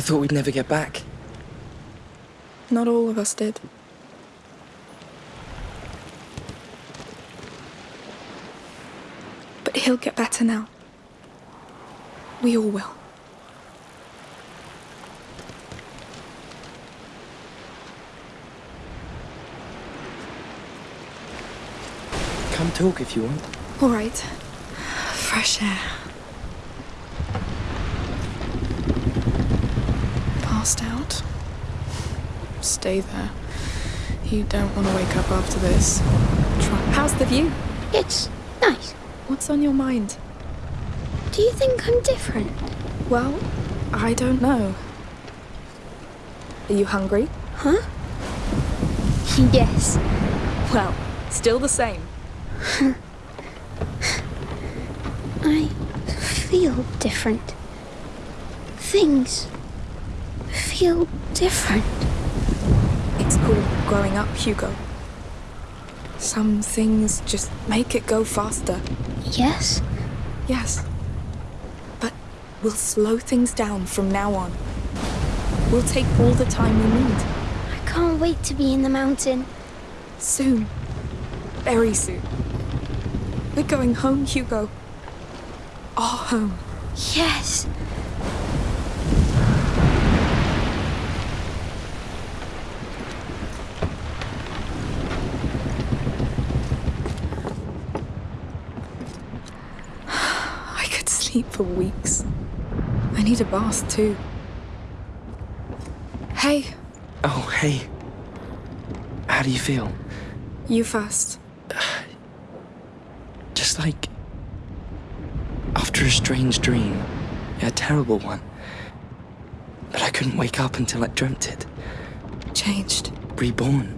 thought we'd never get back. Not all of us did. But he'll get better now. We all will. Come talk if you want. All right. Fresh air. Stay there. You don't want to wake up after this. Try. How's the view? It's nice. What's on your mind? Do you think I'm different? Well, I don't know. Are you hungry? Huh? Yes. Well, still the same. I feel different. Things feel different. Growing up, Hugo. Some things just make it go faster. Yes? Yes. But we'll slow things down from now on. We'll take all the time we need. I can't wait to be in the mountain. Soon. Very soon. We're going home, Hugo. Our home. Yes. I could sleep for weeks. I need a bath too. Hey, Oh, hey. How do you feel? you first. Just like. After a strange dream. A terrible one. But I couldn't wake up until I dreamt it. Changed. Reborn.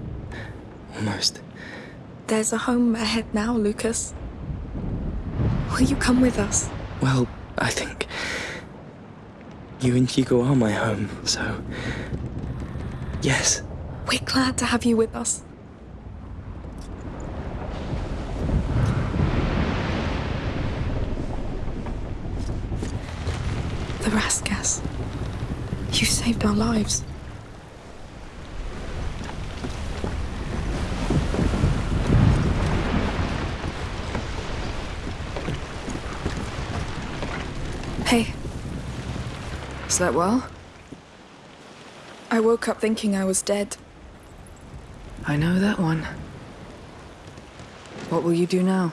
Almost. There's a home ahead now, Lucas. Will you come with us? Well, I think. You and Hugo are my home, so. Yes. We're glad to have you with us. The Raskas. You saved our lives. Hey, Slept well? I woke up thinking I was dead. I know that one. What will you do now?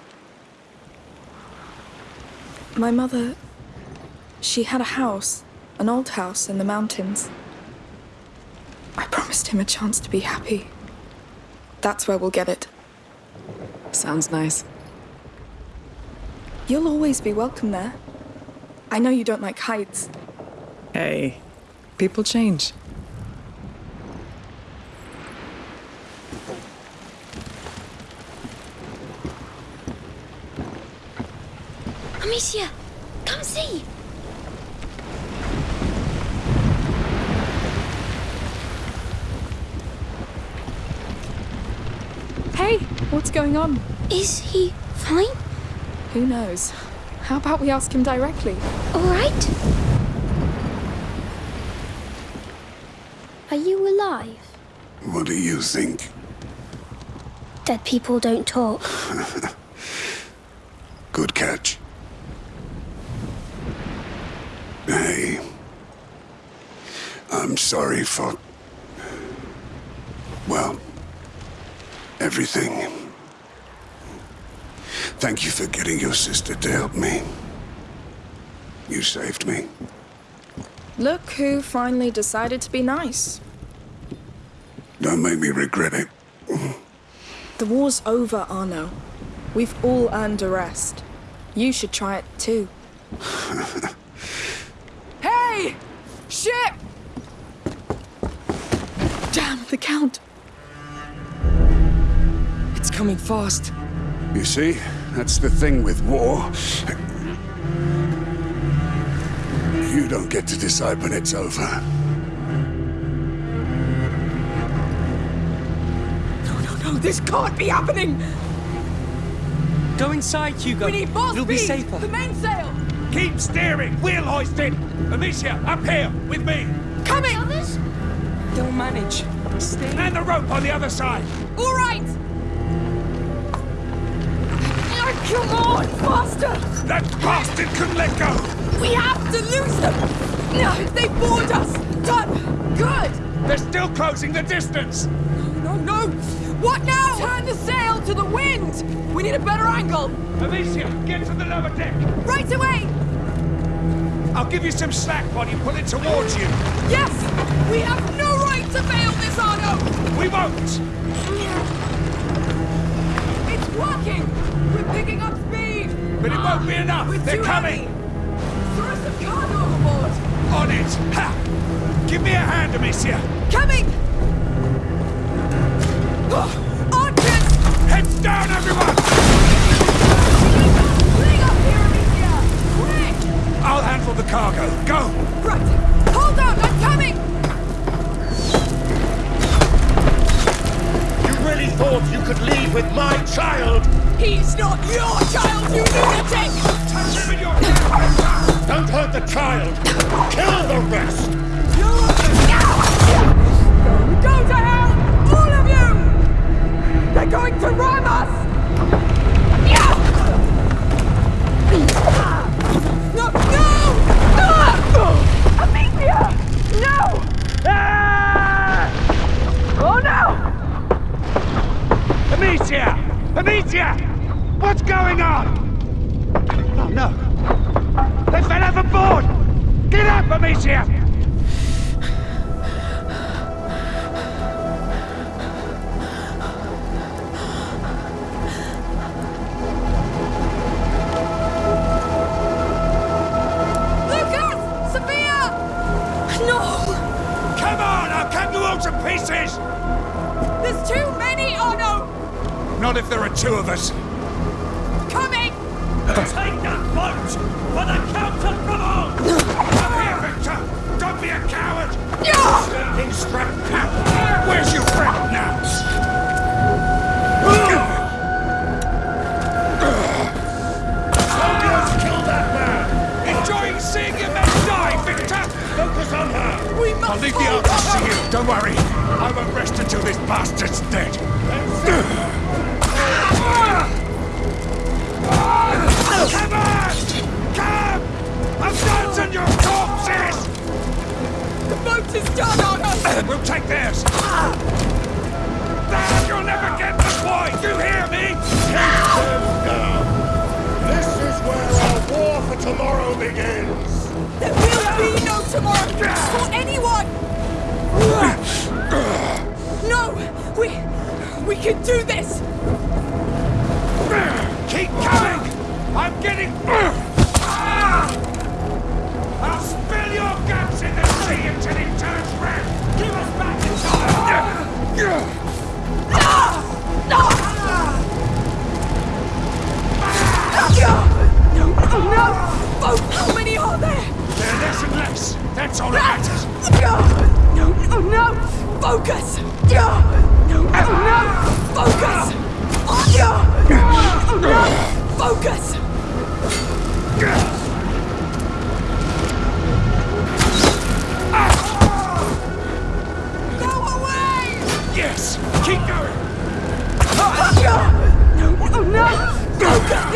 My mother. She had a house, an old house in the mountains. I promised him a chance to be happy. That's where we'll get it. Sounds nice. You'll always be welcome there. I know you don't like heights. Hey, people change. Amicia, come see. Hey, what's going on? Is he fine? Who knows? How about we ask him directly? All right? Are you alive? What do you think? Dead people don't talk. Good catch. Hey. I'm sorry for. Well, everything. Thank you for getting your sister to help me. You saved me. Look who finally decided to be nice. Don't make me regret it. The war's over, Arnaud. We've all earned a rest. You should try it too. hey! Ship! Damn, the Count. It's coming fast. You see, that's the thing with war. You don't get to decide when it's over. No, no, no, this can't be happening! Go inside, Hugo. We need more You'll be speed! safer. The mainsail! Keep steering! Wheel hoisted! Amicia, up here, with me! Coming! They'll manage. Stay. And the rope on the other side! All right! Come on, faster! That bastard couldn't let go! We have to lose them! No, they board us! Done! Good! They're still closing the distance! No, no! No! What now? Turn the sail to the wind! We need a better angle! Amicia, get to the lower deck! Right away! I'll give you some slack while you pull it towards you! Yes! We have no right to fail this, Arnaud! We won't! It's working! We're picking up speed! But it won't be ah, enough! We're They're coming! heavy. On it! Ha! Give me a hand, Amicia! Coming! Ah! Archers! Heads down, everyone! Clean up here, Amicia! Quick! I'll handle the cargo. Go! Right! Hold on, I'm coming! You really thought you could leave with my child? He's not your They fell overboard! Get up, Amicia! Lucas! Sophia! No! Come on, I'll cut you all to pieces! There's too many, Arnaud! Not if there are two of us. Take that boat for the Count of Bravon! Come here, Victor! Don't be a coward! Slinking strap cap! Where's your friend now? Soldiers, kill that man! Enjoying seeing your men die, Victor! Focus on her! We must I'll leave the hold to you, don't worry. I won't rest until this bastard's dead. We'll take theirs. Dad, you'll never get the point! You hear me? Take them down! This is where our war for tomorrow begins! There will be no tomorrow for anyone! No! We... we can do this! Keep coming! I'm getting...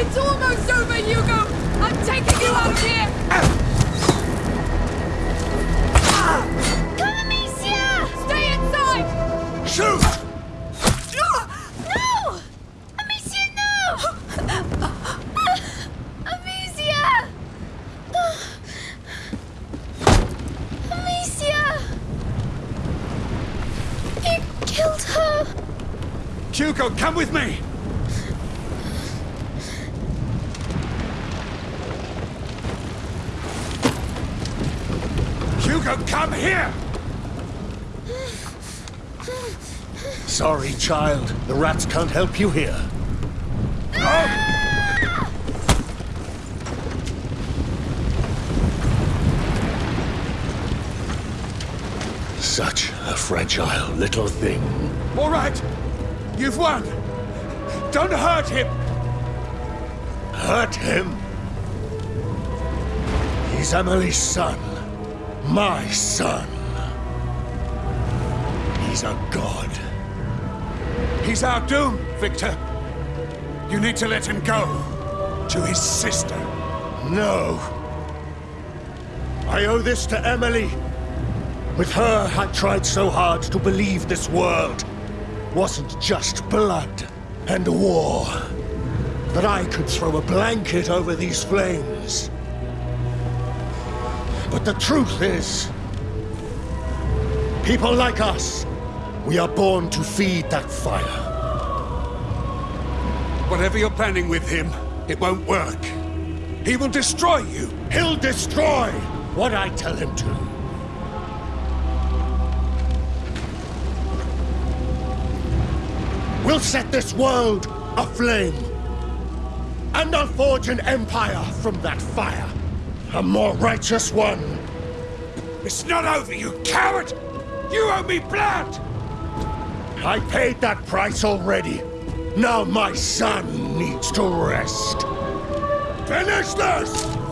It's almost over, Hugo! I'm taking killed her! Hugo, come with me! Hugo, come here! Sorry, child. The rats can't help you here. Such a fragile little thing. All right, you've won. Don't hurt him. Hurt him? He's Emily's son. My son. He's a god. He's our doom, Victor. You need to let him go. To his sister. No. I owe this to Emily. With her, I tried so hard to believe this world wasn't just blood and war. That I could throw a blanket over these flames. But the truth is, people like us, we are born to feed that fire. Whatever you're planning with him, it won't work. He will destroy you. He'll destroy what I tell him to. We'll set this world aflame. And I'll forge an empire from that fire. A more righteous one. It's not over, you coward! You owe me blood! I paid that price already. Now my son needs to rest. Finish this!